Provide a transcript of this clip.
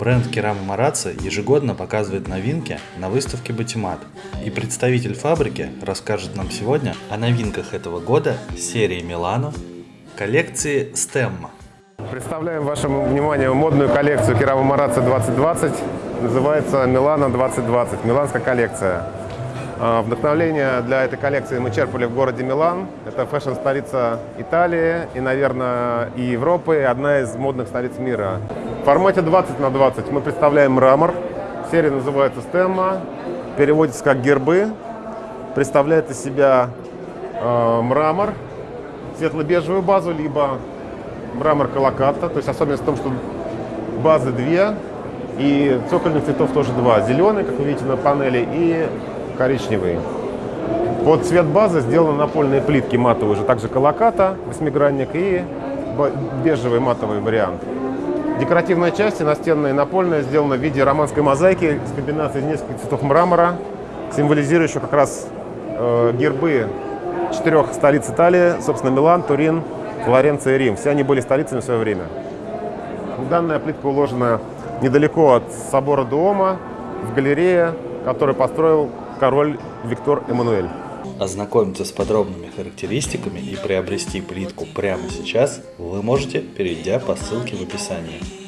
Бренд Керама Марацци ежегодно показывает новинки на выставке Батимат. И представитель фабрики расскажет нам сегодня о новинках этого года серии Милано коллекции Stemma. Представляем вашему вниманию модную коллекцию Керама Марацци 2020. Называется Милано 2020, миланская коллекция. А, Вдохновление для этой коллекции мы черпали в городе Милан. Это фэшн-столица Италии и, наверное, и Европы, и одна из модных столиц мира. В формате 20 на 20 мы представляем мрамор. Серия называется Stemma, переводится как гербы. Представляет из себя э, мрамор, светло-бежевую базу, либо мрамор колоката. То есть особенность в том, что базы две, и цокольных цветов тоже два. Зеленый, как вы видите на панели, и коричневый. Под цвет базы сделаны напольные плитки матовые, уже также колоката, восьмигранник и бежевый матовый вариант. Декоративная часть, настенная и напольная, сделана в виде романской мозаики с комбинацией нескольких цветов мрамора, символизирующих как раз э, гербы четырех столиц Италии, собственно, Милан, Турин, Флоренция и Рим. Все они были столицами в свое время. Данная плитка уложена недалеко от собора Дуома, в галерее, который построил король Виктор Эммануэль. Ознакомиться с подробными характеристиками и приобрести плитку прямо сейчас вы можете, перейдя по ссылке в описании.